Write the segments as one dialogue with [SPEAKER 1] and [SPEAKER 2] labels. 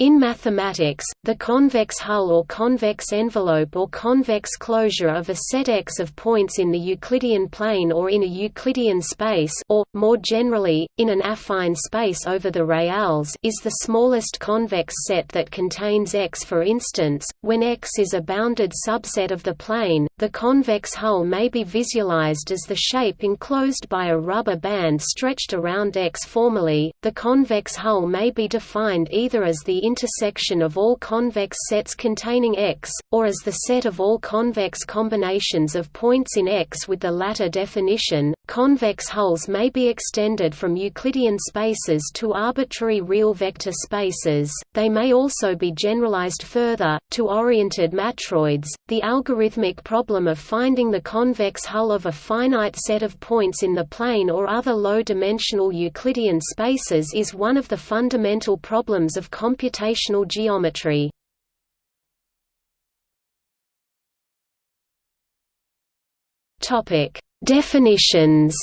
[SPEAKER 1] In mathematics, the convex hull or convex envelope or convex closure of a set X of points in the Euclidean plane or in a Euclidean space or, more generally, in an affine space over the reals is the smallest convex set that contains X. For instance, when X is a bounded subset of the plane, the convex hull may be visualized as the shape enclosed by a rubber band stretched around X. Formally, the convex hull may be defined either as the intersection of all convex sets containing X, or as the set of all convex combinations of points in X with the latter definition. Convex hulls may be extended from Euclidean spaces to arbitrary real vector spaces, they may also be generalized further, to oriented matroids. The algorithmic problem of finding the convex hull of a finite set of points in the plane or other low-dimensional Euclidean spaces is one of the fundamental problems of computation computational geometry. Topic: Definitions.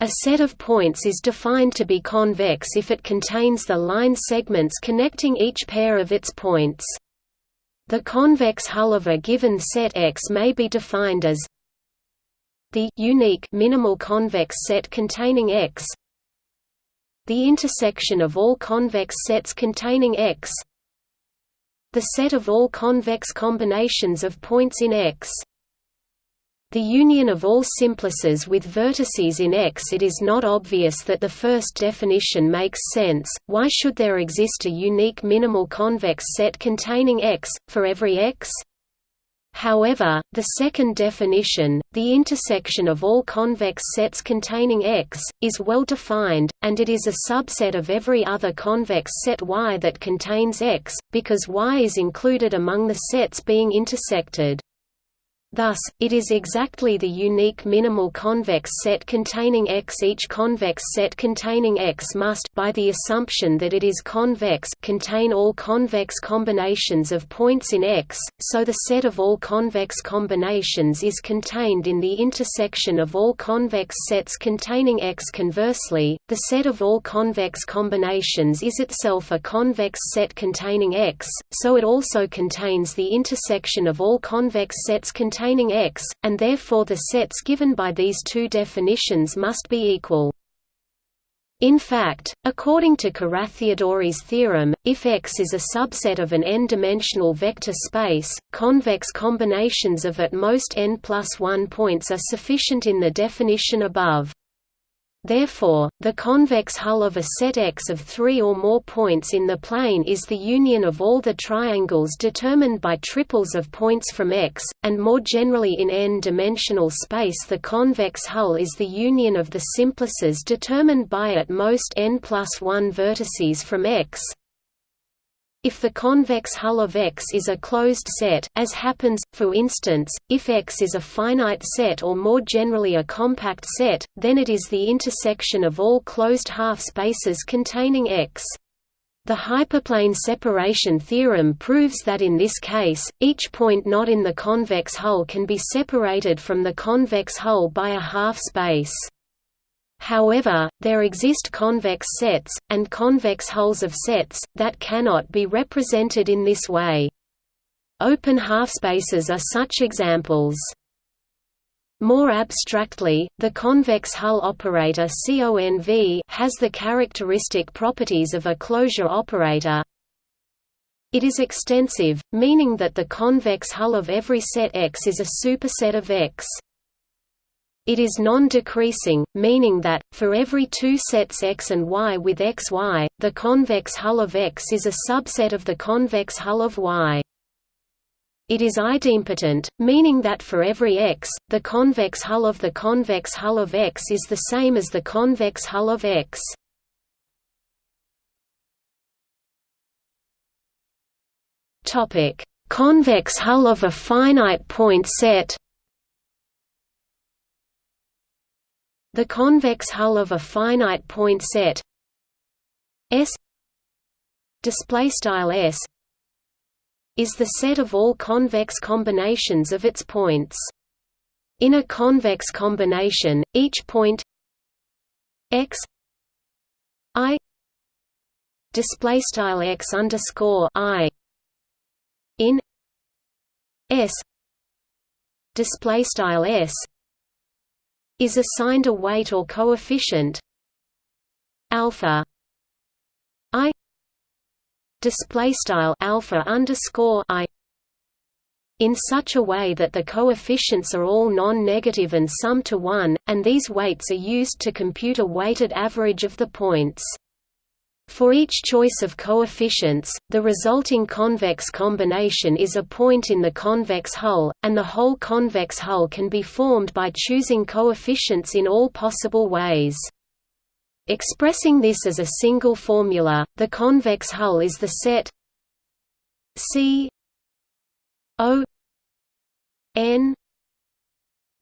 [SPEAKER 1] A set of points is defined to be convex if it contains the line segments connecting each pair of its points. The convex hull of a given set X may be defined as the unique minimal convex set containing X the intersection of all convex sets containing X the set of all convex combinations of points in X the union of all simplices with vertices in X It is not obvious that the first definition makes sense, why should there exist a unique minimal convex set containing X, for every X? However, the second definition, the intersection of all convex sets containing X, is well defined, and it is a subset of every other convex set Y that contains X, because Y is included among the sets being intersected. Thus, it is exactly the unique minimal convex set containing X. Each convex set containing X must by the assumption that it is convex contain all convex combinations of points in X, so the set of all convex combinations is contained in the intersection of all convex sets containing X. Conversely, the set of all convex combinations is itself a convex set containing X, so it also contains the intersection of all convex sets containing containing X, and therefore the sets given by these two definitions must be equal. In fact, according to Carathéodory's theorem, if X is a subset of an n-dimensional vector space, convex combinations of at most n plus 1 points are sufficient in the definition above. Therefore, the convex hull of a set X of three or more points in the plane is the union of all the triangles determined by triples of points from X, and more generally in n-dimensional space the convex hull is the union of the simplices determined by at most n plus 1 vertices from X, if the convex hull of X is a closed set, as happens, for instance, if X is a finite set or more generally a compact set, then it is the intersection of all closed half-spaces containing X. The hyperplane separation theorem proves that in this case, each point not in the convex hull can be separated from the convex hull by a half-space. However, there exist convex sets, and convex hulls of sets, that cannot be represented in this way. Open half-spaces are such examples. More abstractly, the convex hull operator CONV has the characteristic properties of a closure operator. It is extensive, meaning that the convex hull of every set X is a superset of X. It is non-decreasing, meaning that, for every two sets X and Y with XY, the convex hull of X is a subset of the convex hull of Y. It is idempotent, meaning that for every X, the convex hull of the convex hull of X is the same as the convex hull of X. Convex hull of a finite point set The convex hull of a finite point set S display style S is the set of all convex combinations of its points. In a convex combination, each point x i display style x underscore i in s display style s is assigned a weight or coefficient alpha i display style alpha underscore i in such a way that the coefficients are all non-negative and sum to 1, and these weights are used to compute a weighted average of the points. For each choice of coefficients, the resulting convex combination is a point in the convex hull, and the whole convex hull can be formed by choosing coefficients in all possible ways. Expressing this as a single formula, the convex hull is the set C O N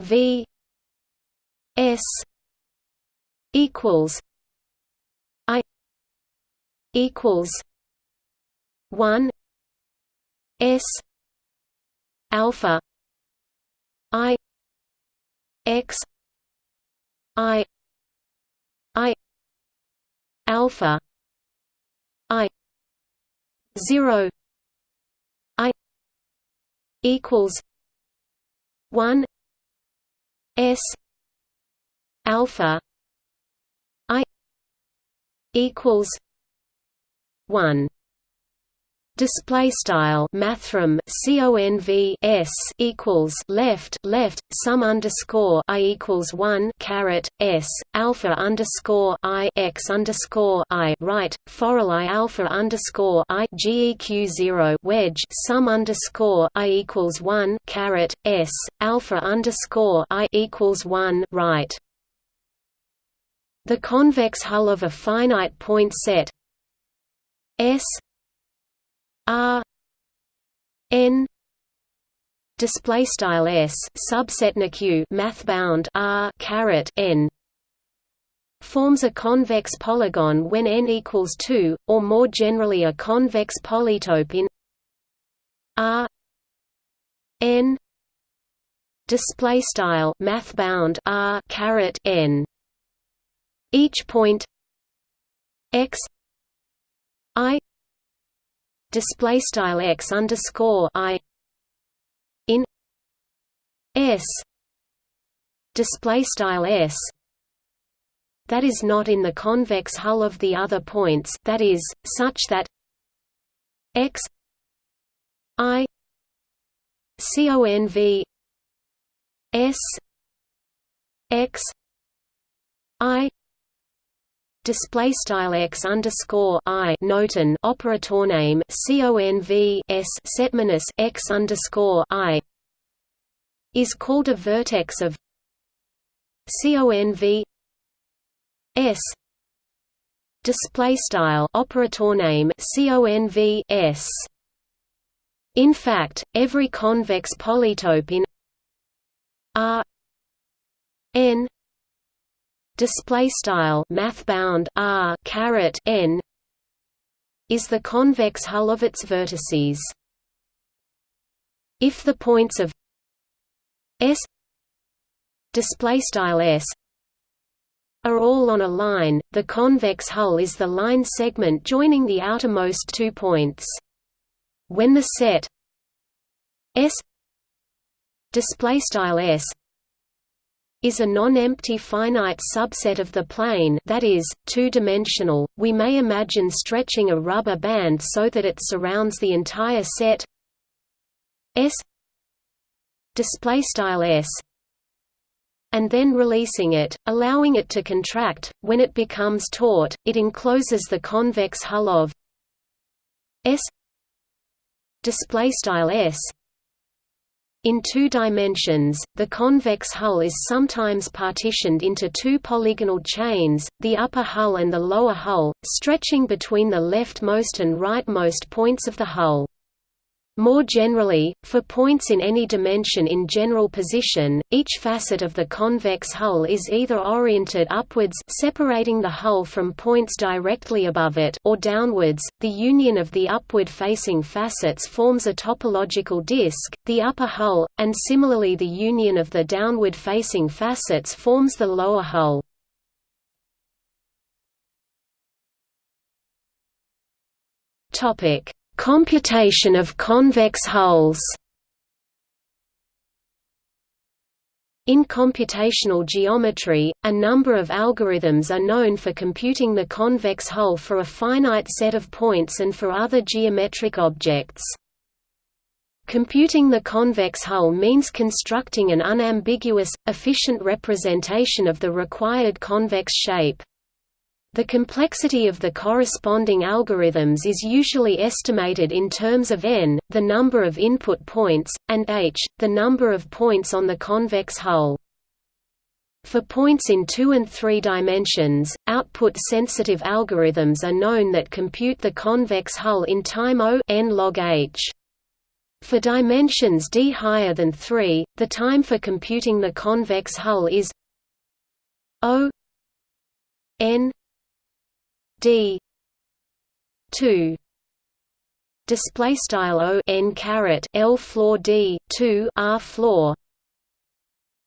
[SPEAKER 1] V S equals equals one S alpha I X I I alpha I zero I equals one S alpha I equals 1 display style mathrm conv s equals left left sum underscore i equals 1 caret s alpha underscore i x underscore i right forall i alpha underscore i geq 0 wedge sum underscore i equals 1 caret s alpha underscore i equals 1 right. The convex hull of a finite point set S R N display style S subset NQ math bound R caret N forms a convex polygon when n equals 2 or more generally a convex polytope in R N display style math bound R caret N. Each point x I display style x underscore I in S display style S that is not in the convex hull of the other points that is such that x I conv S x I display style x underscore i notin operator name conv s set minus x underscore i is called a vertex of conv s. Display style operator name conv s. In fact every convex polytope in r n display style math bound r caret n is the convex hull of its vertices. If the points of s display style s are all on a line the convex hull is the line segment joining the outermost two points. When the set s display style s is a non-empty finite subset of the plane that is, two-dimensional, we may imagine stretching a rubber band so that it surrounds the entire set. S and then releasing it, allowing it to contract. When it becomes taut, it encloses the convex hull of S display style S in two dimensions, the convex hull is sometimes partitioned into two polygonal chains, the upper hull and the lower hull, stretching between the leftmost and rightmost points of the hull. More generally, for points in any dimension in general position, each facet of the convex hull is either oriented upwards separating the hull from points directly above it or downwards. The union of the upward-facing facets forms a topological disk, the upper hull, and similarly the union of the downward-facing facets forms the lower hull. Topic: Computation of convex hulls. In computational geometry, a number of algorithms are known for computing the convex hull for a finite set of points and for other geometric objects. Computing the convex hull means constructing an unambiguous, efficient representation of the required convex shape. The complexity of the corresponding algorithms is usually estimated in terms of n, the number of input points, and h, the number of points on the convex hull. For points in 2 and 3 dimensions, output-sensitive algorithms are known that compute the convex hull in time O n log h. For dimensions d higher than 3, the time for computing the convex hull is O n d. 2 display style o n caret l floor d 2 r floor.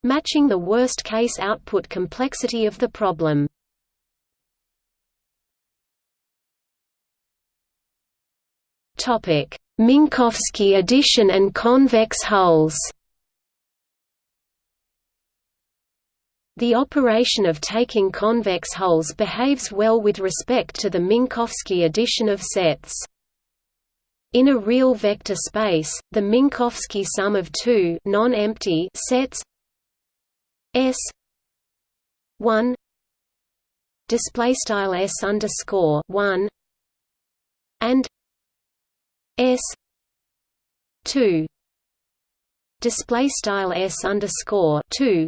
[SPEAKER 1] Matching the worst case output complexity of the problem. Topic. Minkowski addition and convex hulls The operation of taking convex hulls behaves well with respect to the Minkowski addition of sets. In a real vector space, the Minkowski sum of two non-empty sets S one display style S underscore one and S two display style S underscore two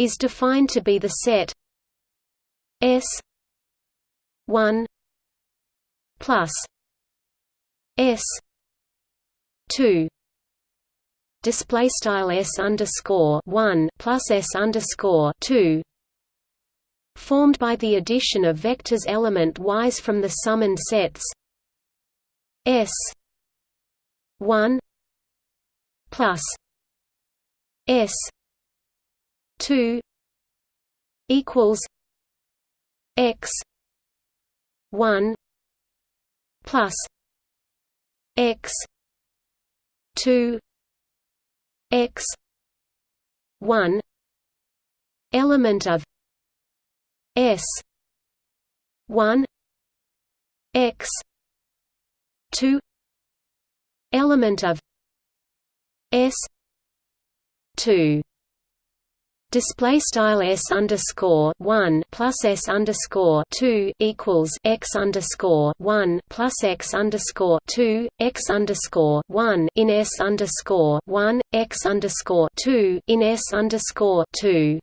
[SPEAKER 1] is defined to be the set S one plus S two. Display style S underscore one plus S underscore two. Formed by the addition of vectors element wise from the summand sets S one plus S two equals x one plus x two x one element of S one x two element of S two Display style s underscore one plus s underscore two equals x underscore one plus x underscore two x underscore one in s underscore one x underscore two in s underscore two.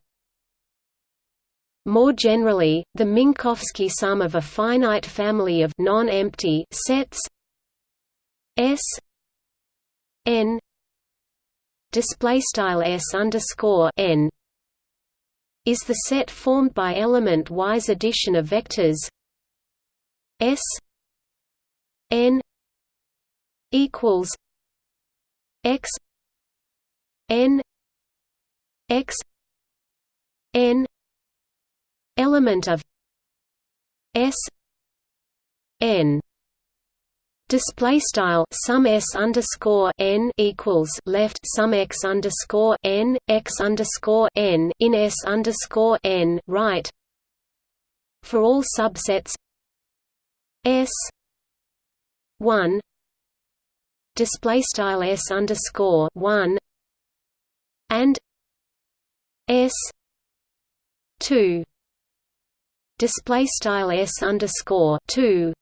[SPEAKER 1] More generally, the Minkowski sum of a finite family of non-empty sets S n display style s underscore n is the set formed by element-wise addition of vectors S n equals x n x n element of S n Display style sum s underscore n equals left sum x underscore n x underscore n in s underscore n right. For all subsets s one display style s underscore one and s two display style s underscore two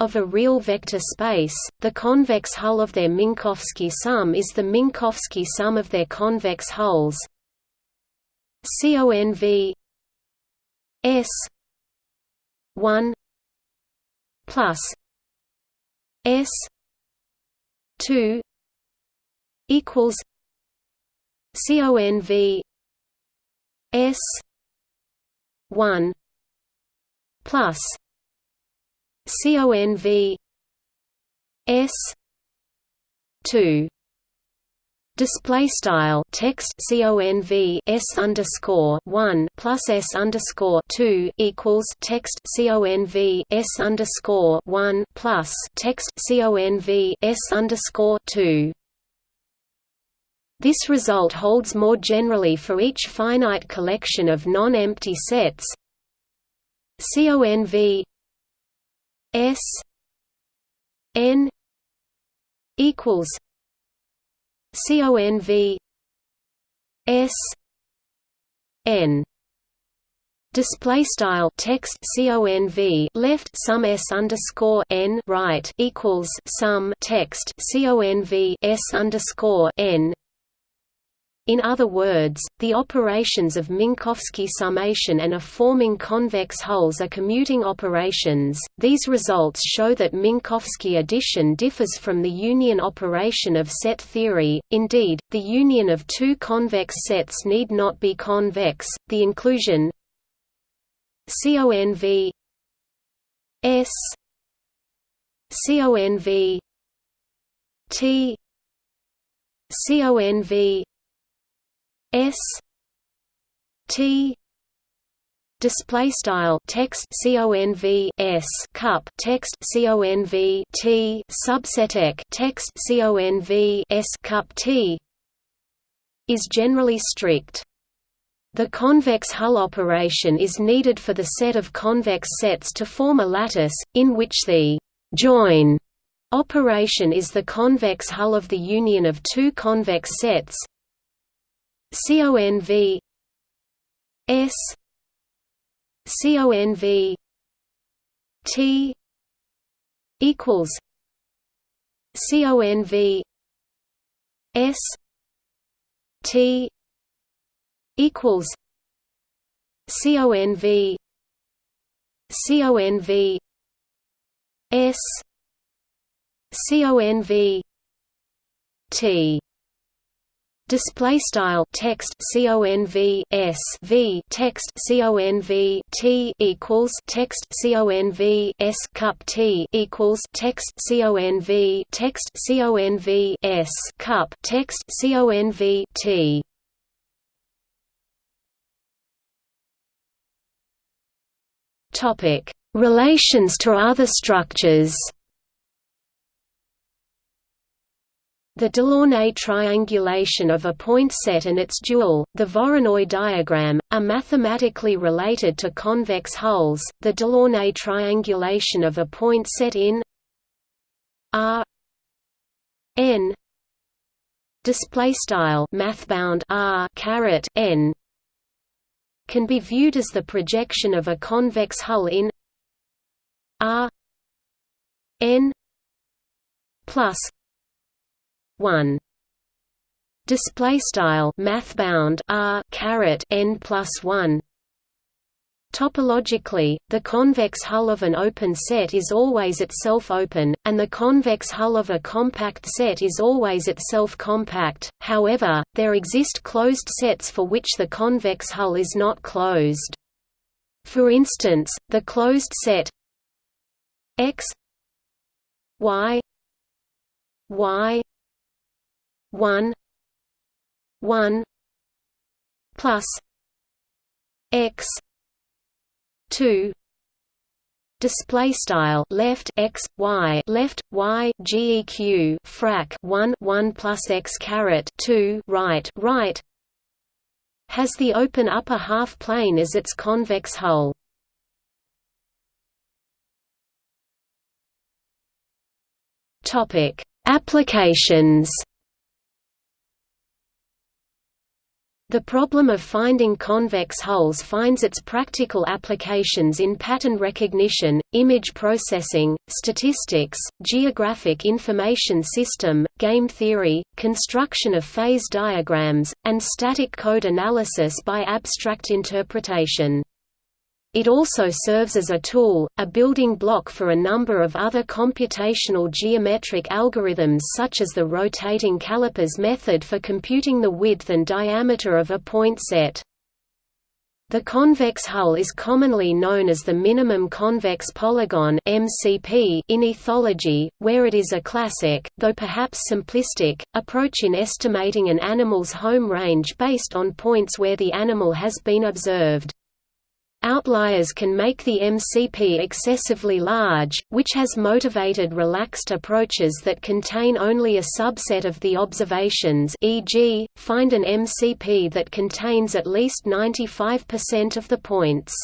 [SPEAKER 1] of a real vector space, the convex hull of their Minkowski sum is the Minkowski sum of their convex hulls. CONV S 1 plus S 2 equals CONV S 1 plus CONV S two Display style text conv s underscore one plus s underscore two equals text conv s underscore one plus text conv s underscore two. This result holds more generally for each finite collection of non-empty sets. conv s n equals CONV S N. Display style text CONV left sum S underscore N right equals sum text CONV S underscore N in other words, the operations of Minkowski summation and of forming convex hulls are commuting operations. These results show that Minkowski addition differs from the union operation of set theory. Indeed, the union of two convex sets need not be convex. The inclusion CONV S CONV T CONV S T display style text conv s cup text conv t subset text conv s cup t is generally strict. The convex hull operation is needed for the set of convex sets to form a lattice, in which the join operation is the convex hull of the union of two convex sets CONV S CONV T equals CONV S T equals CONV CONV S CONV T display style text conv s v text conv t equals text conv s cup t equals text conv text conv s cup text conv t. Topic. Relations to other structures The Delaunay triangulation of a point set and its dual, the Voronoi diagram, are mathematically related to convex hulls. The Delaunay triangulation of a point set in R n display style R caret n can be viewed as the projection of a convex hull in R n plus 1 display style math bound r caret n plus 1 Topologically, the convex hull of an open set is always itself open, and the convex hull of a compact set is always itself compact, however, there exist closed sets for which the convex hull is not closed. For instance, the closed set x y y one one plus x two display style left x y left y geq frac 1 1 plus x caret 2 right right has the open upper half plane as its convex hull. Topic applications The problem of finding convex hulls finds its practical applications in pattern recognition, image processing, statistics, geographic information system, game theory, construction of phase diagrams, and static code analysis by abstract interpretation. It also serves as a tool, a building block for a number of other computational geometric algorithms such as the rotating calipers method for computing the width and diameter of a point set. The convex hull is commonly known as the minimum convex polygon (MCP) in ethology, where it is a classic, though perhaps simplistic, approach in estimating an animal's home range based on points where the animal has been observed. Outliers can make the MCP excessively large, which has motivated relaxed approaches that contain only a subset of the observations e.g., find an MCP that contains at least 95% of the points.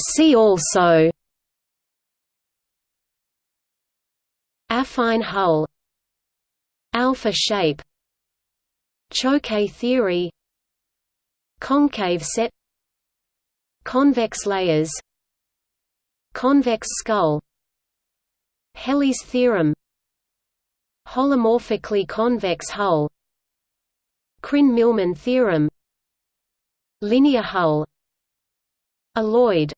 [SPEAKER 1] See also Affine hull Alpha shape Choquet theory. Concave set. Convex layers. Convex skull. Helly's theorem. Holomorphically convex hull. Krein-Milman theorem. Linear hull. Oloid.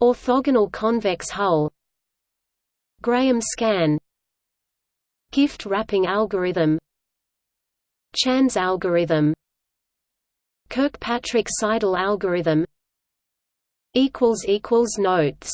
[SPEAKER 1] Orthogonal convex hull. Graham scan. Gift wrapping algorithm Chan's algorithm Kirkpatrick Seidel algorithm Notes